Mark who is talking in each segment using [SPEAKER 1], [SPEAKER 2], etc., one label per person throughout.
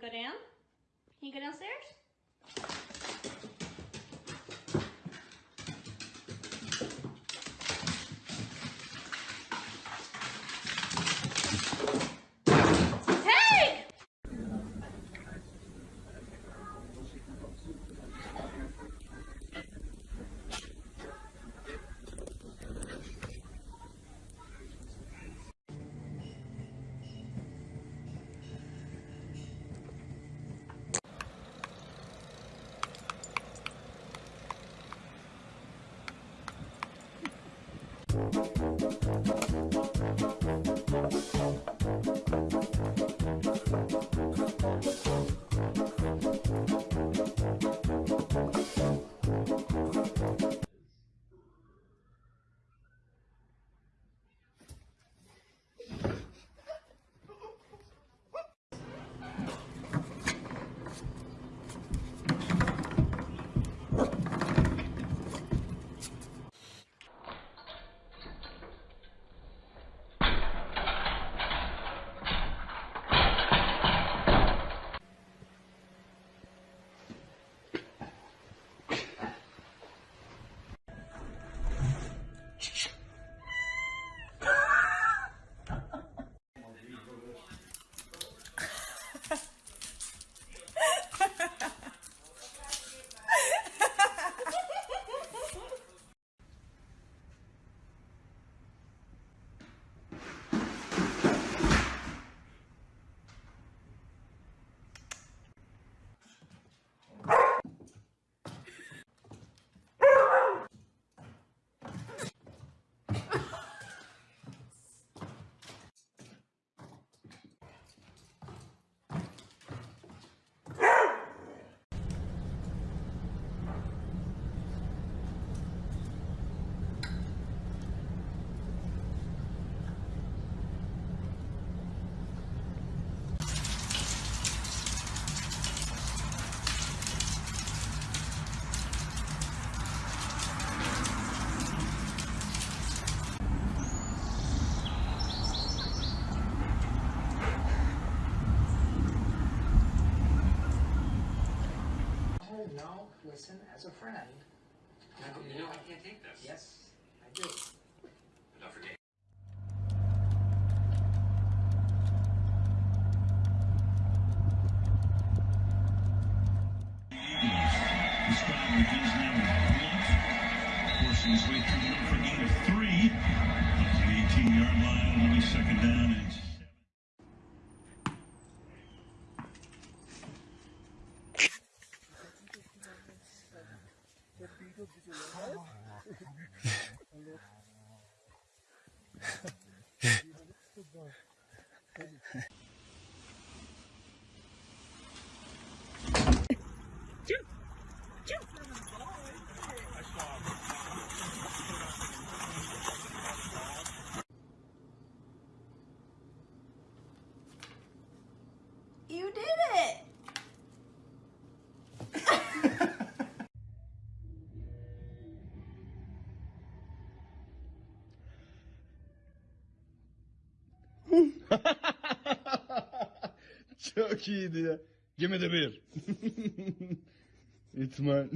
[SPEAKER 1] go down? Can you go downstairs?
[SPEAKER 2] friend
[SPEAKER 3] Çok iyiydi ya. Give de bir. İtman.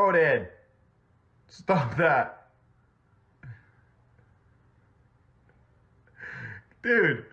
[SPEAKER 4] Odin! Stop that! Dude!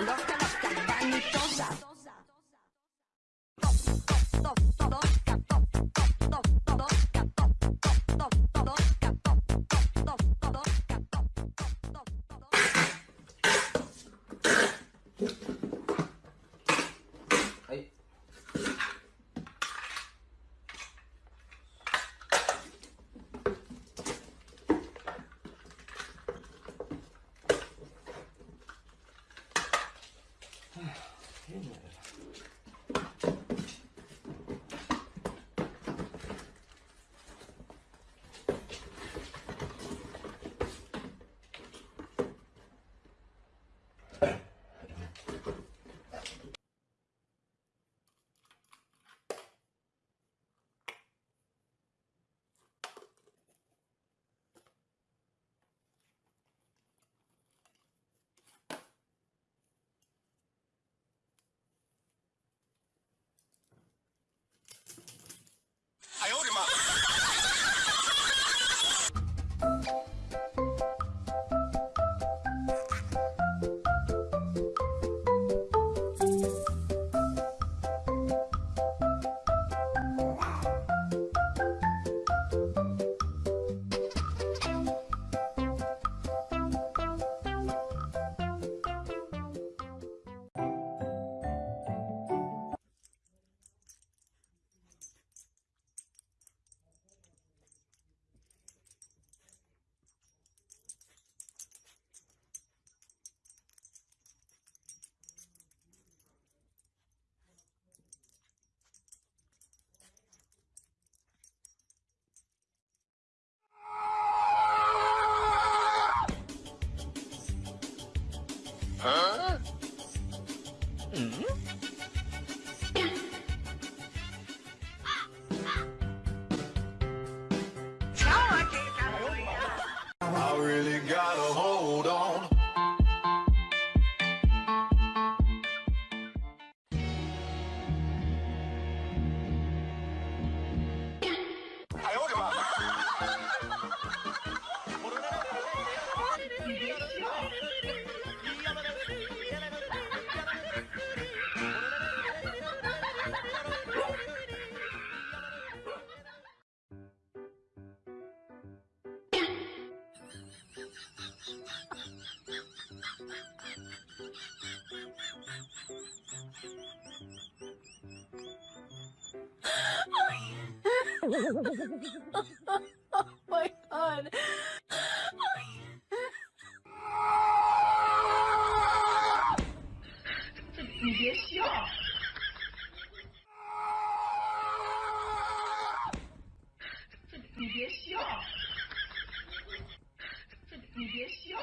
[SPEAKER 5] loca, loca, vanitosa. 哈哈哈，my god，这你别
[SPEAKER 6] 笑，这你别笑，
[SPEAKER 7] 这你别
[SPEAKER 8] 笑。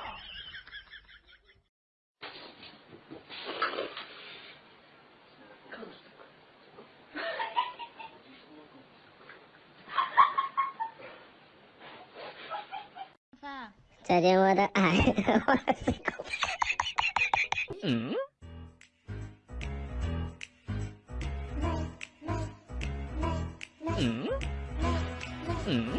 [SPEAKER 9] 再见我的爱。嗯？嗯？嗯？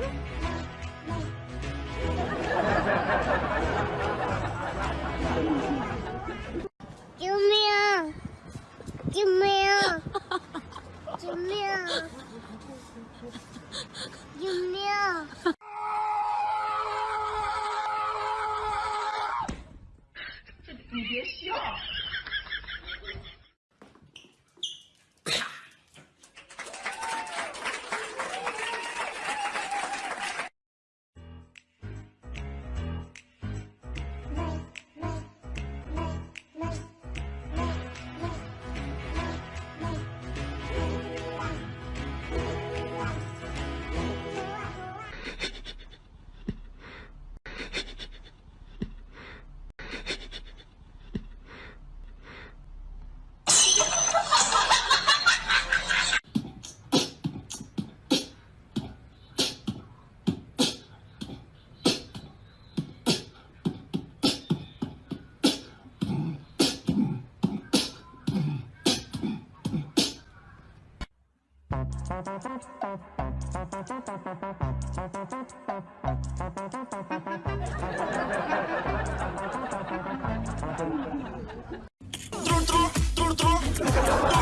[SPEAKER 9] True, true, true, true.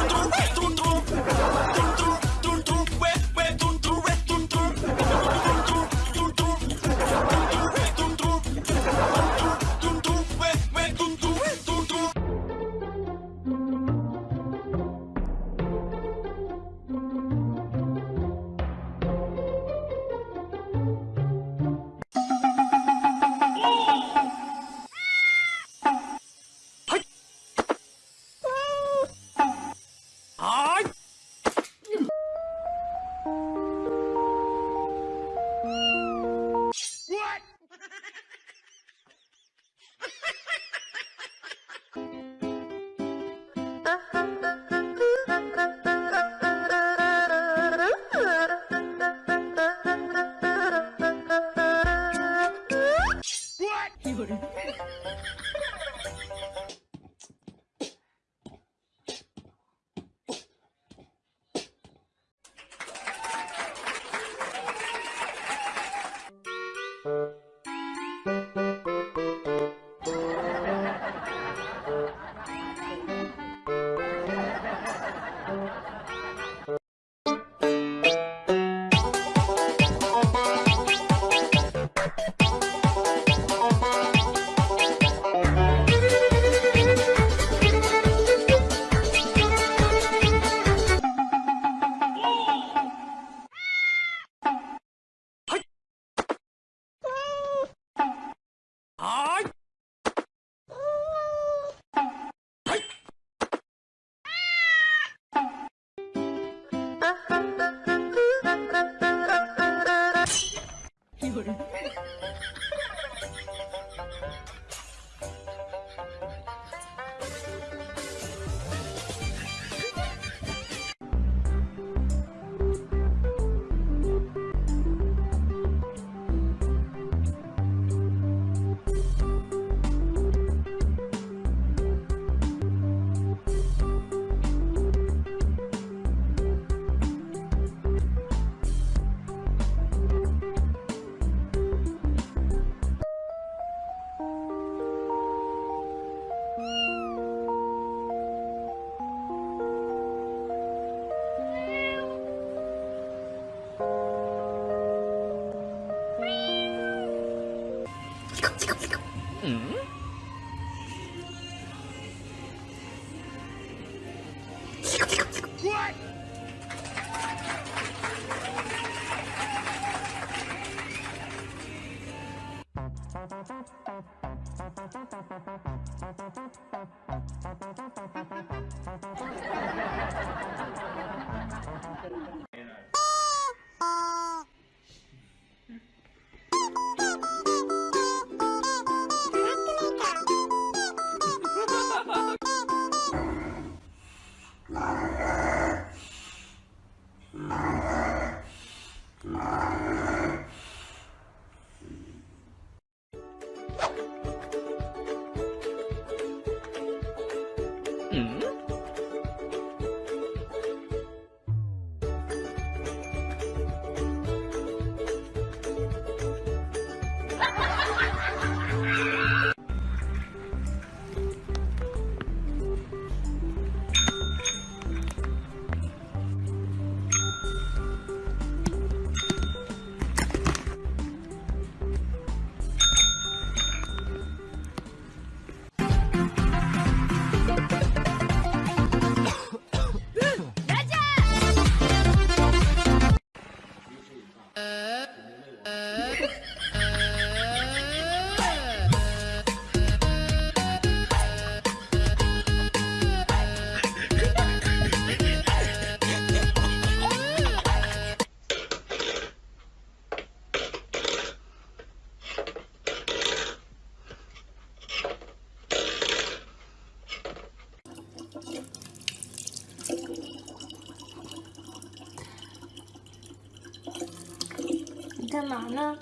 [SPEAKER 5] 你干嘛呢？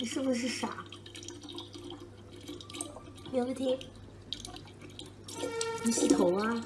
[SPEAKER 5] 你是不是傻？别不听，你洗头啊？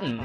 [SPEAKER 5] うん？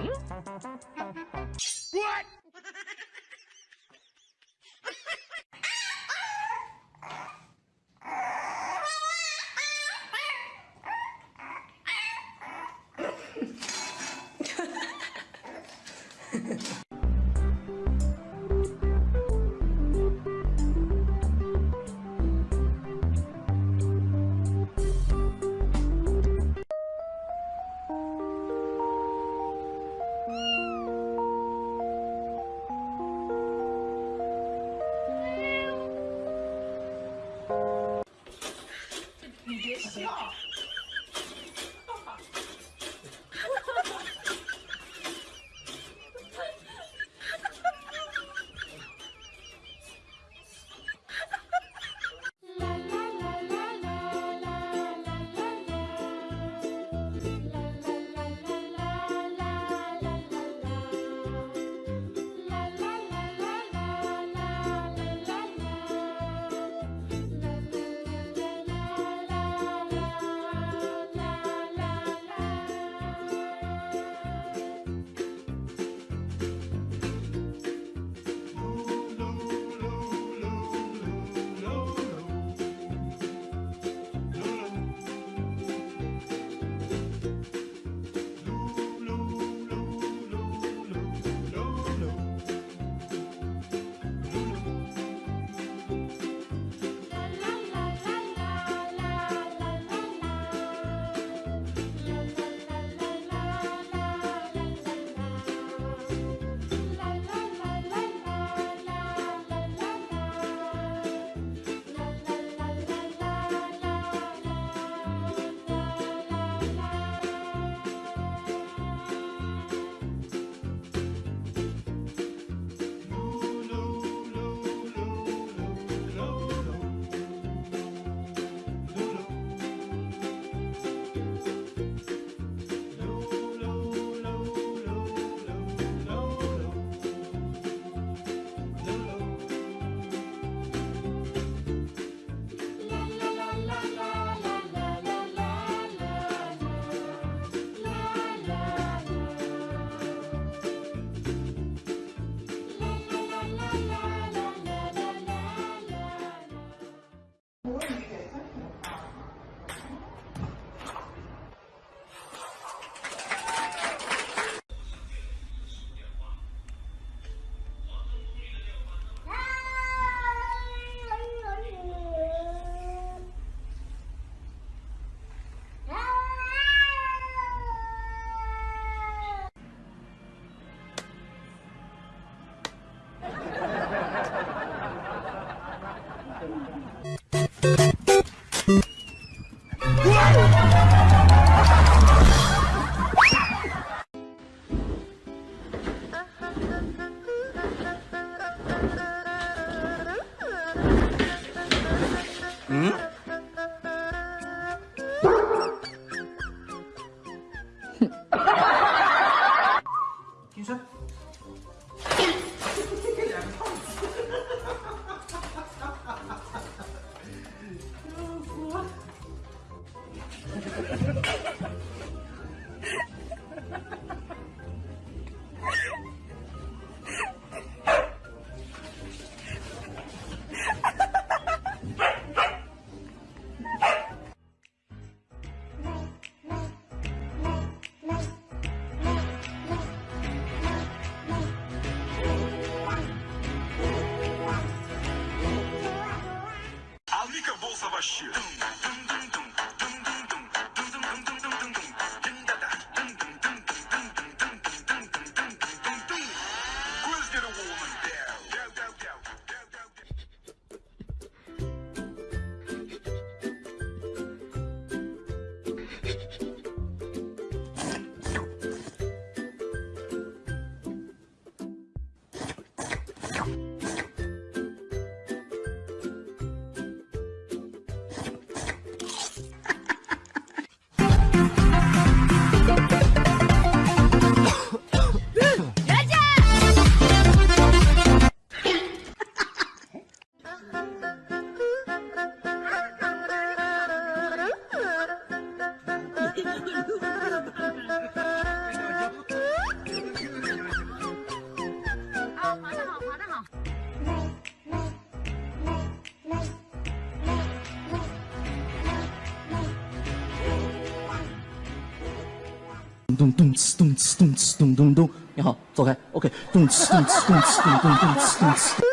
[SPEAKER 10] 咚咚哧咚哧咚哧咚咚咚，你好，走开。OK，咚哧咚哧咚哧咚咚咚哧咚哧。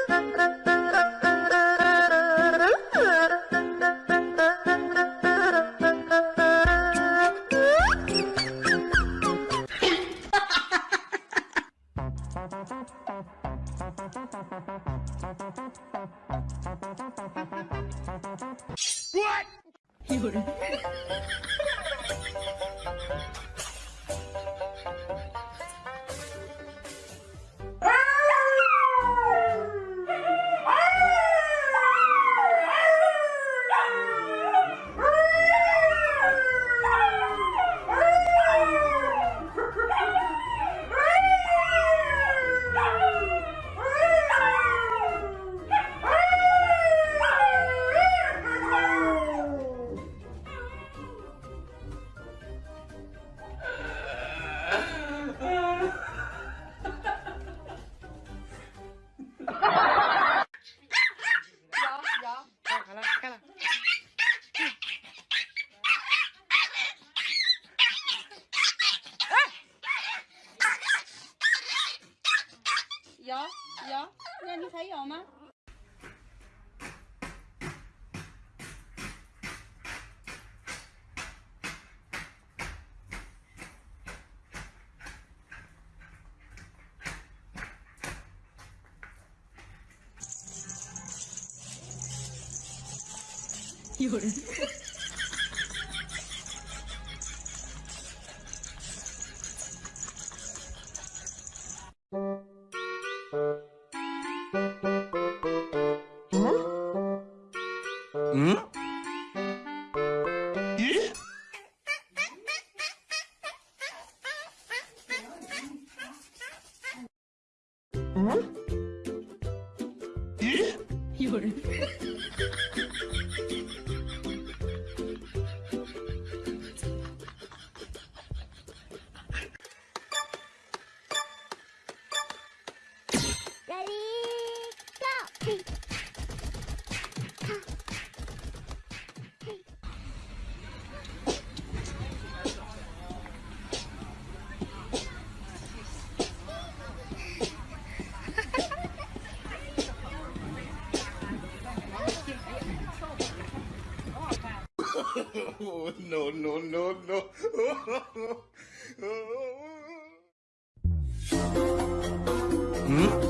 [SPEAKER 5] 응?
[SPEAKER 11] 열 no, no, no, no.
[SPEAKER 5] hmm?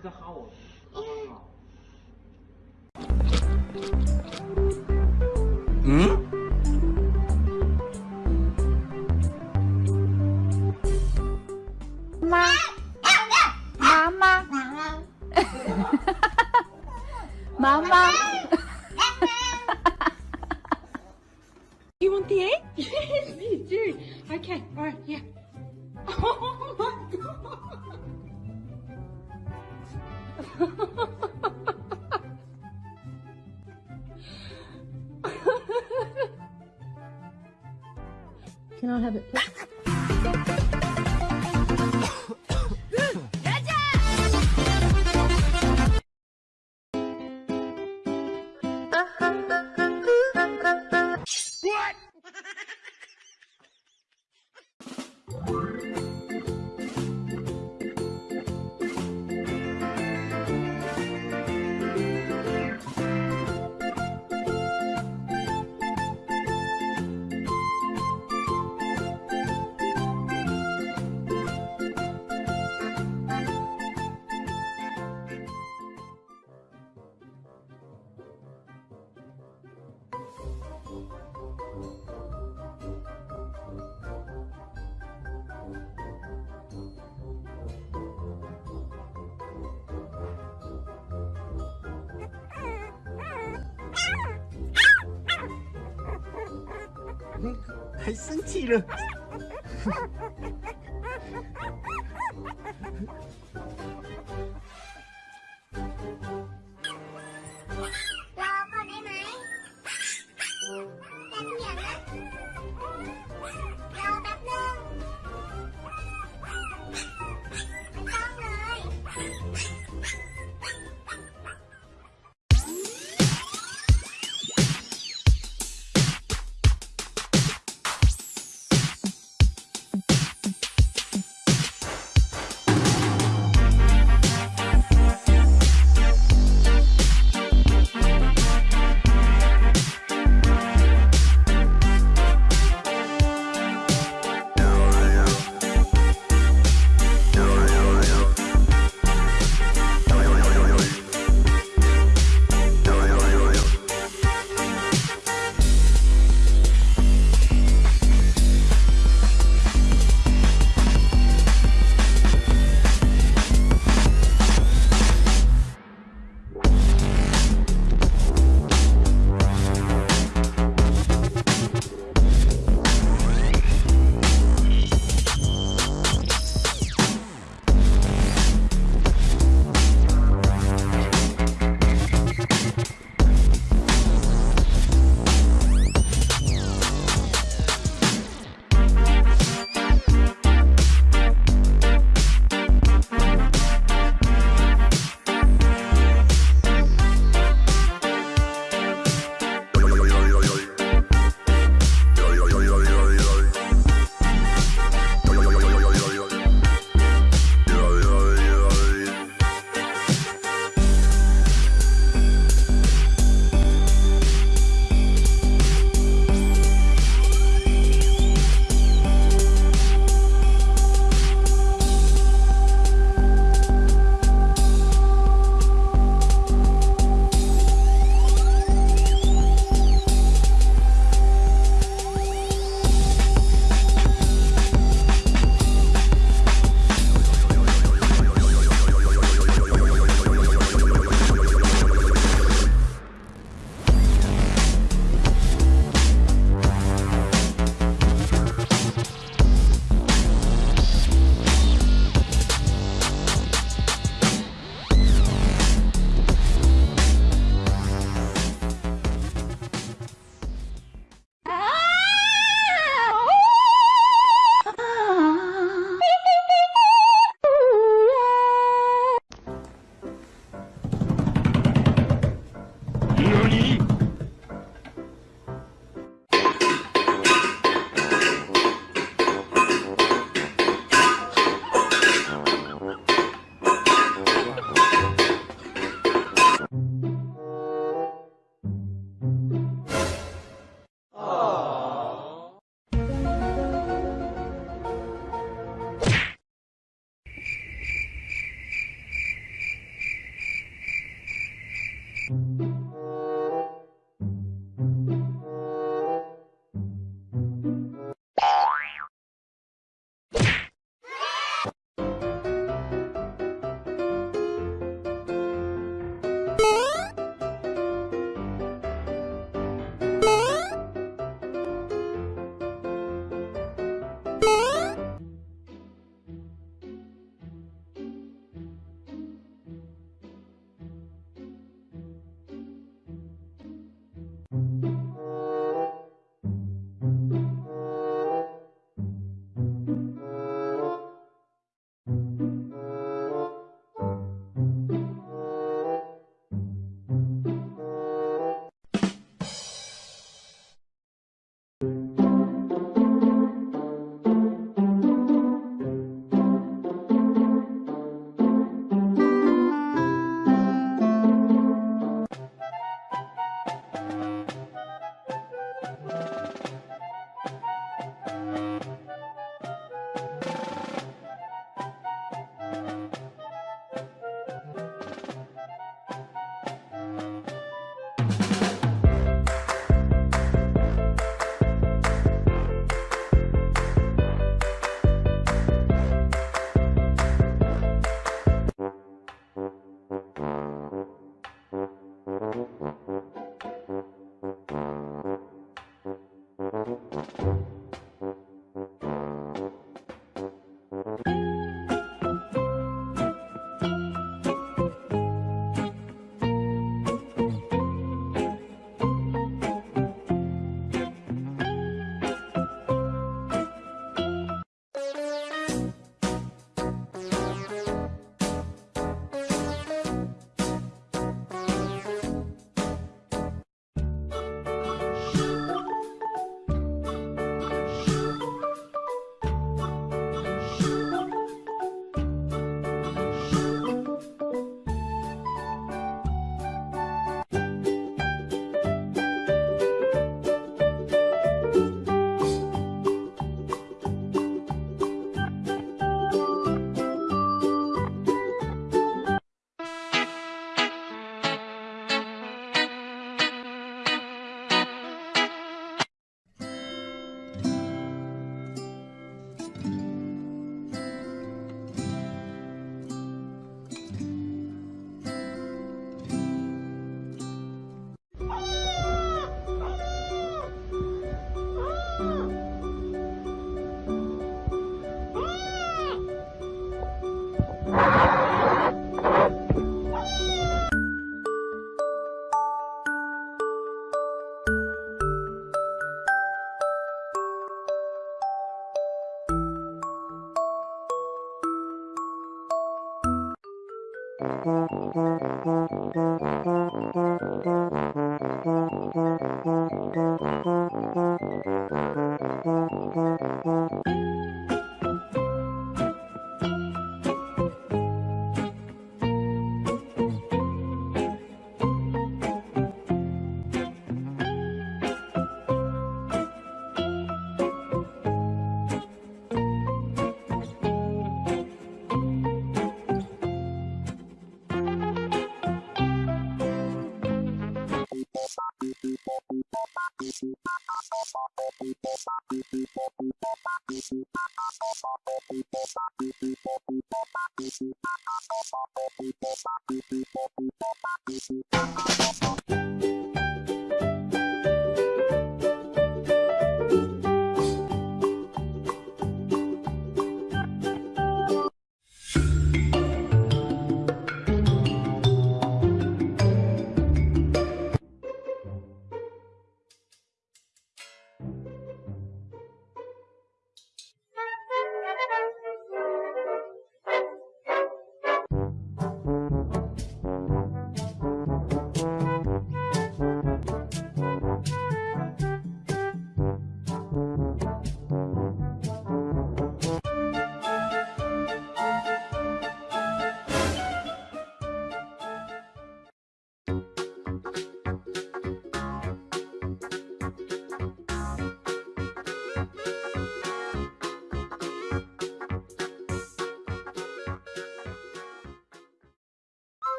[SPEAKER 9] tout 还生气了。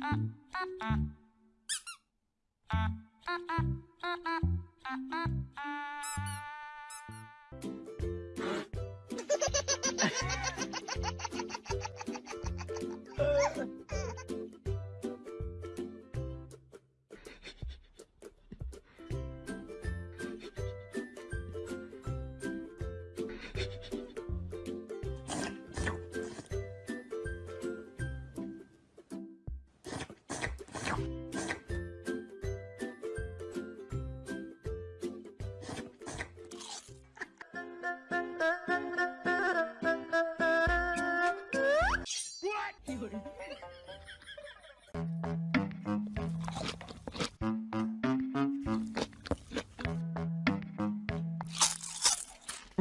[SPEAKER 12] 嗯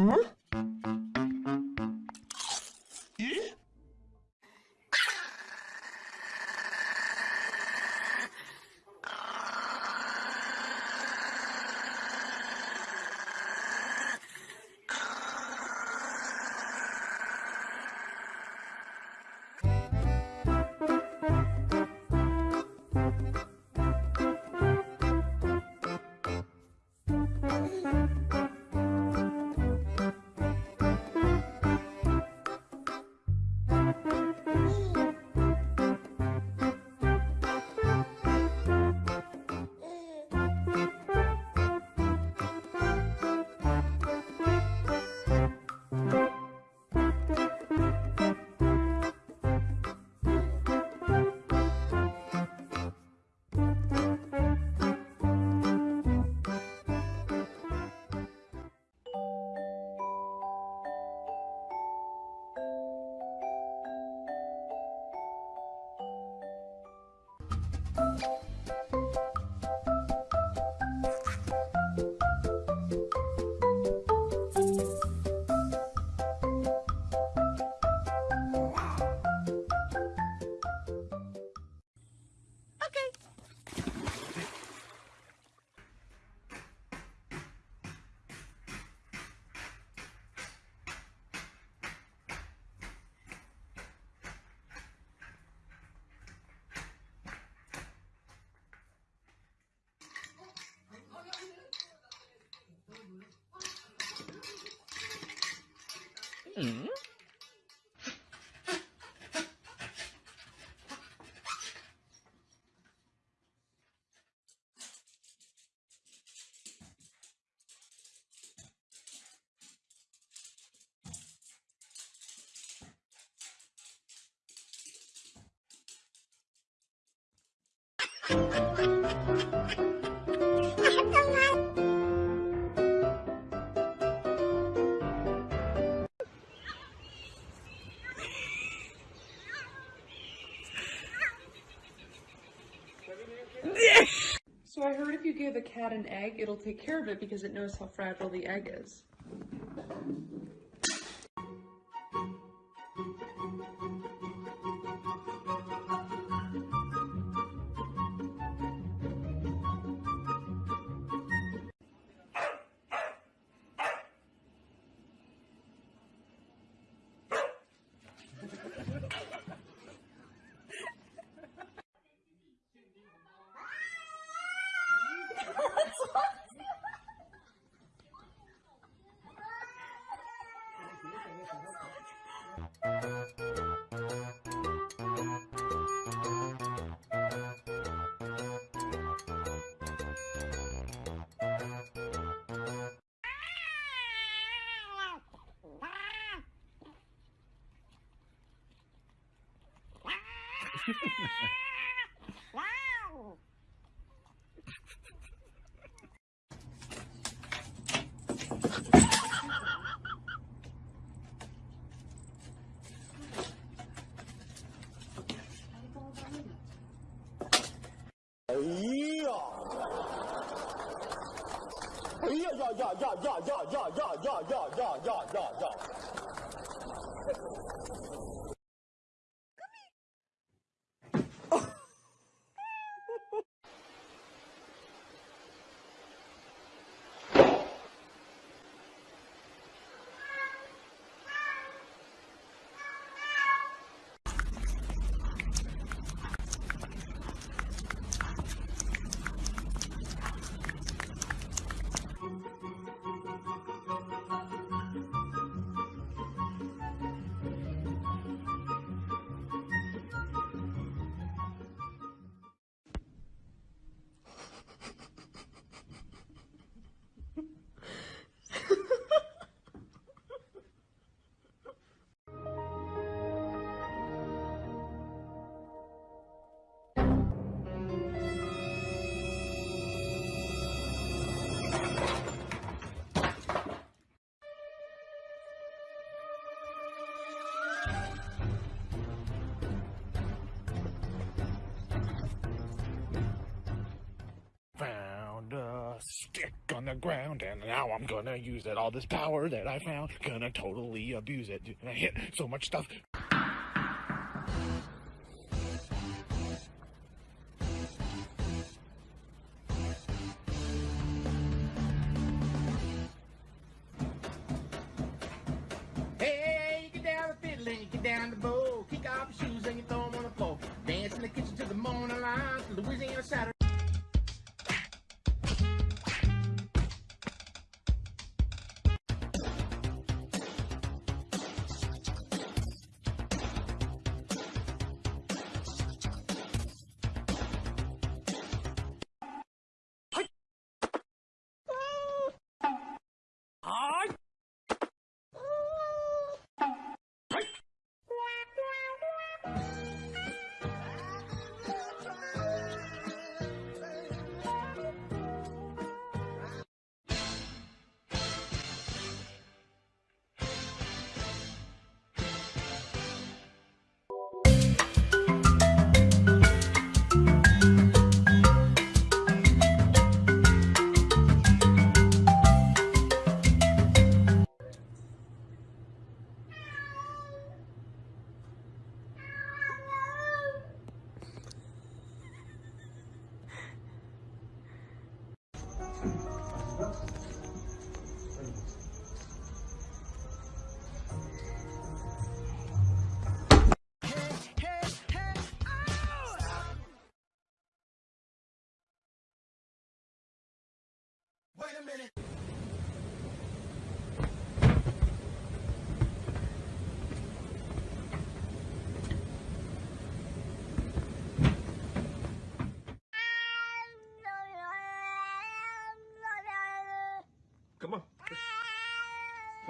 [SPEAKER 12] Hmm?
[SPEAKER 13] So give a cat an egg, it'll take care of it because it knows how fragile the egg is.
[SPEAKER 14] Stick on the ground, and now I'm gonna use it. All this power that I found, gonna totally abuse it. I hit so much stuff.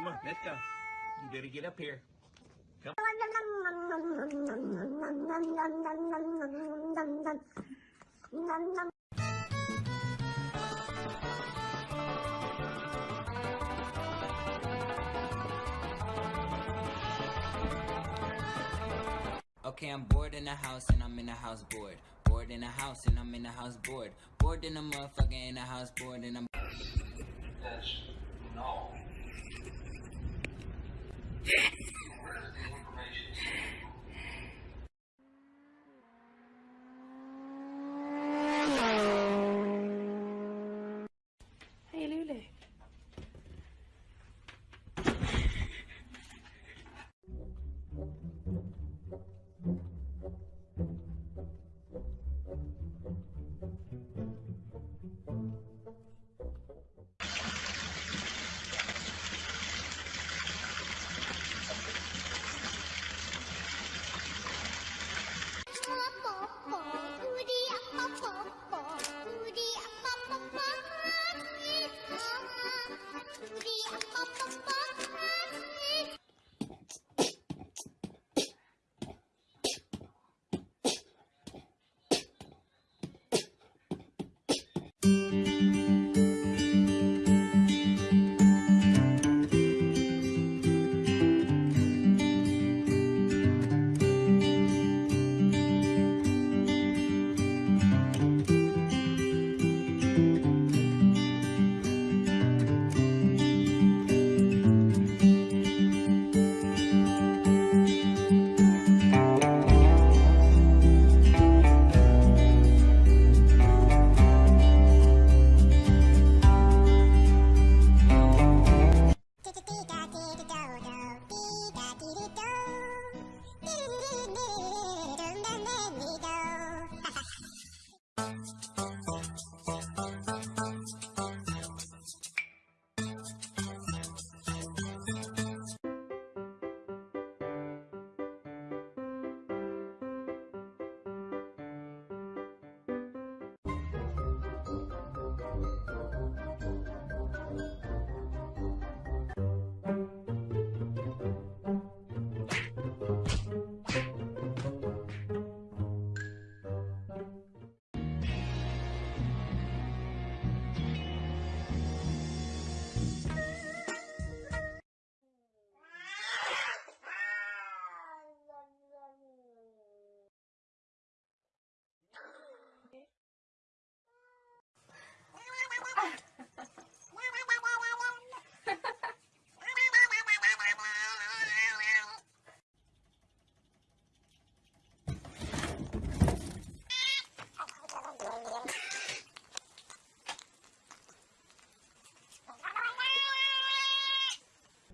[SPEAKER 15] Come on, let's go. You better get up here. Come
[SPEAKER 9] Okay, I'm bored in the house and I'm in the house bored. Bored in the house and I'm in the house bored. Bored in the motherfucker in the house bored and I'm.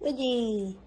[SPEAKER 5] Cái?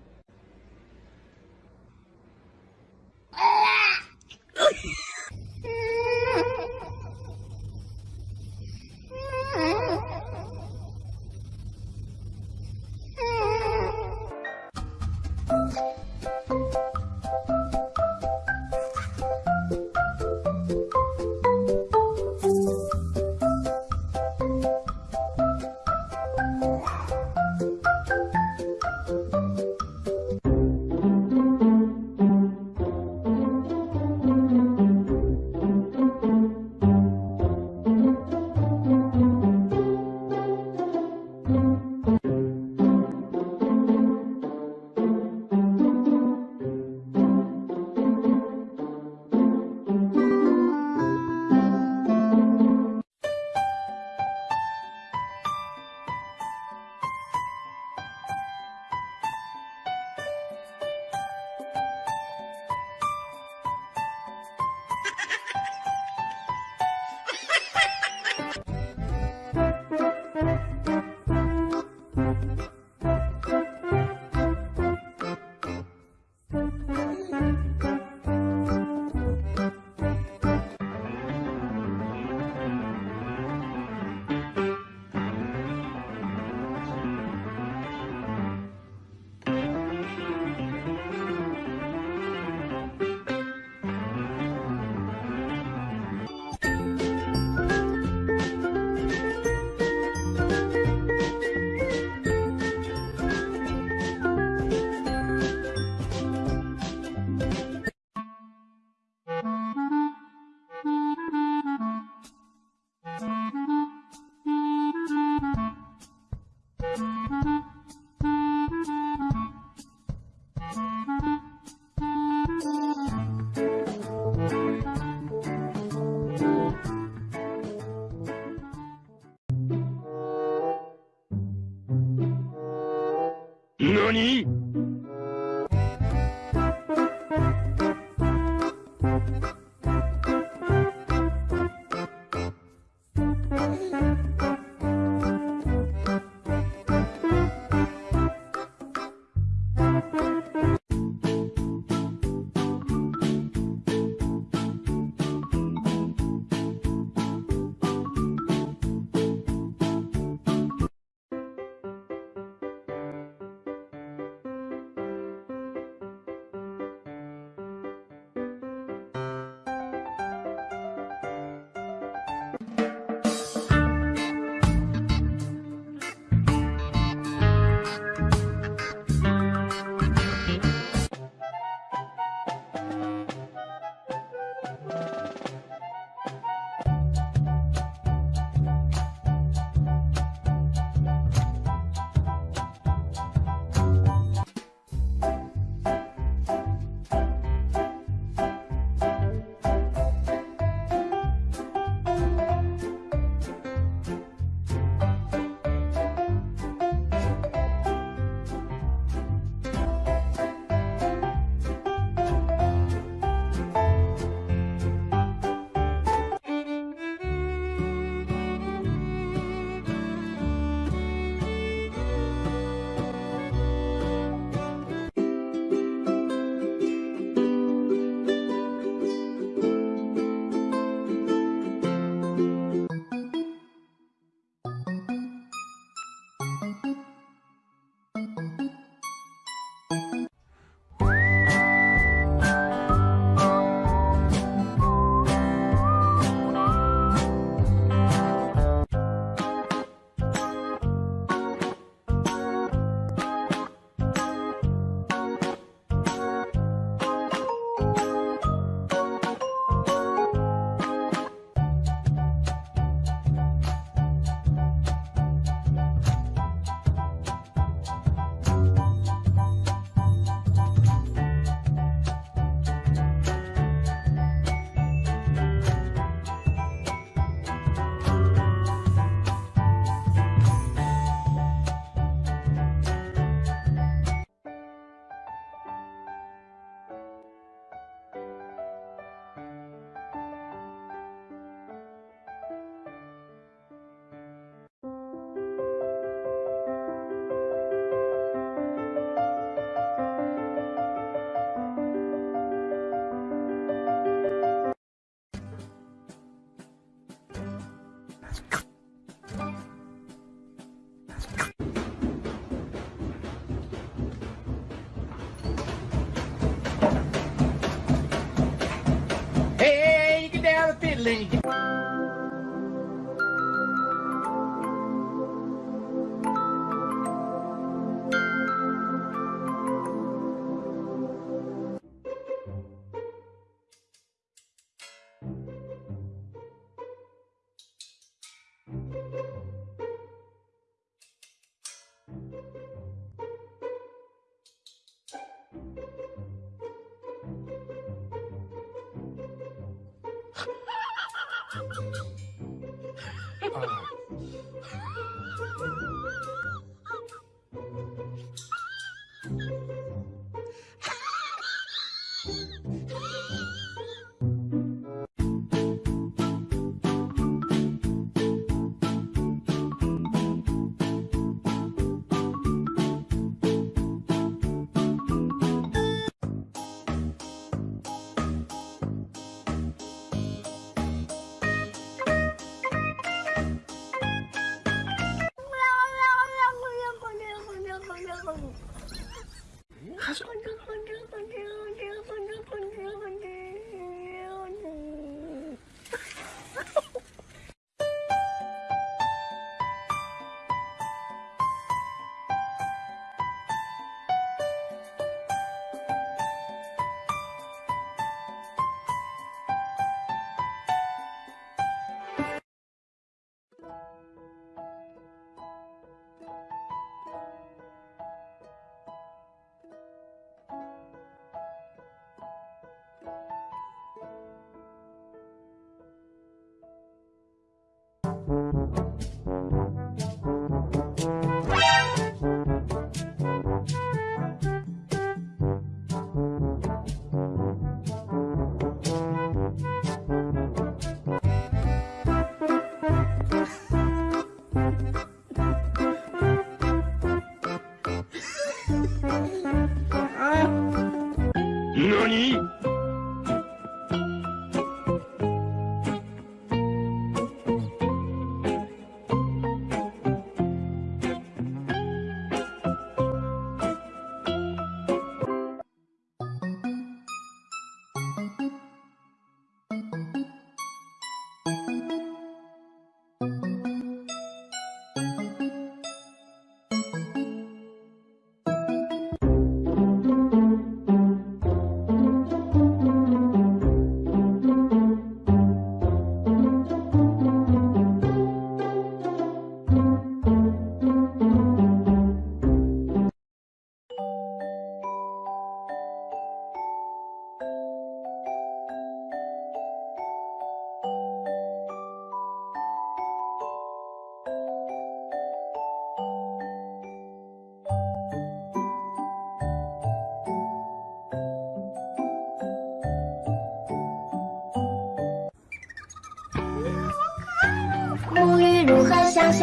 [SPEAKER 9] Down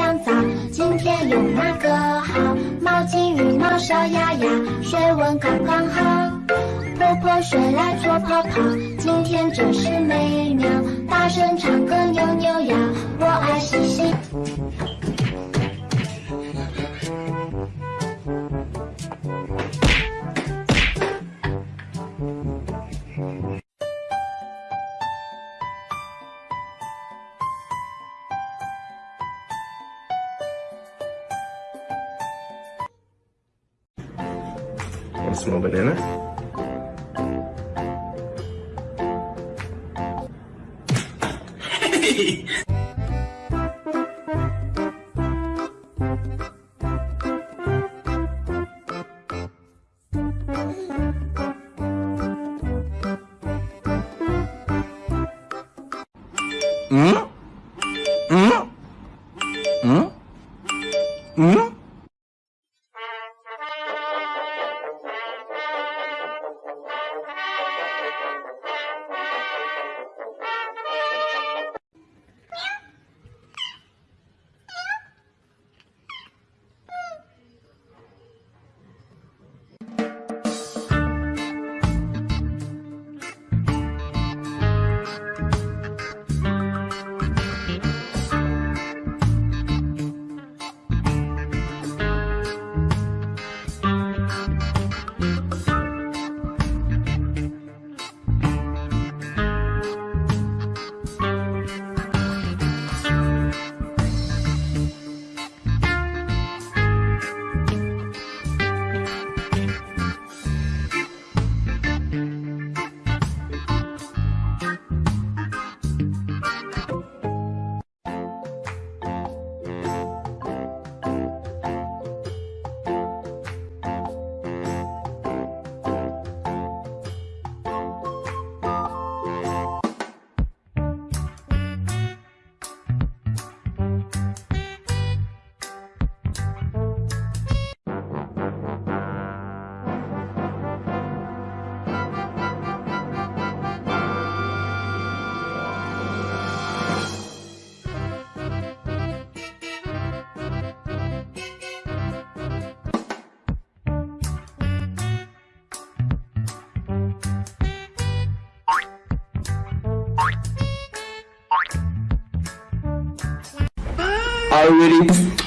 [SPEAKER 16] 香香皂？今天用哪个好？毛巾、浴帽、小鸭鸭，水温刚刚好。泼泼水来搓泡泡，今天真是美妙。大声唱歌扭扭
[SPEAKER 17] Are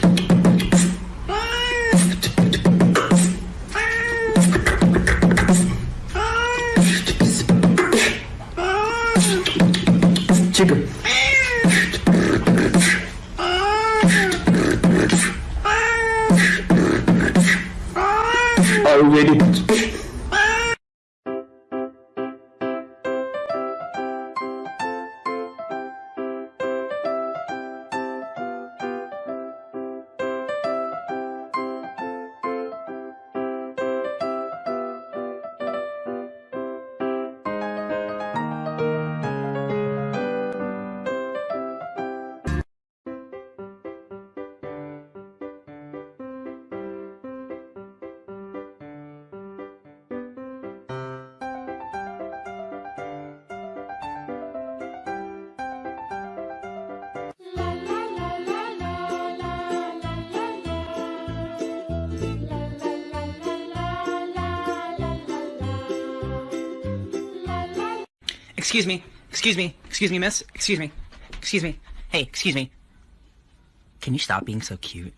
[SPEAKER 12] Excuse me. Excuse me. Excuse me, miss. Excuse me. Excuse me. Hey, excuse me. Can you stop being so cute?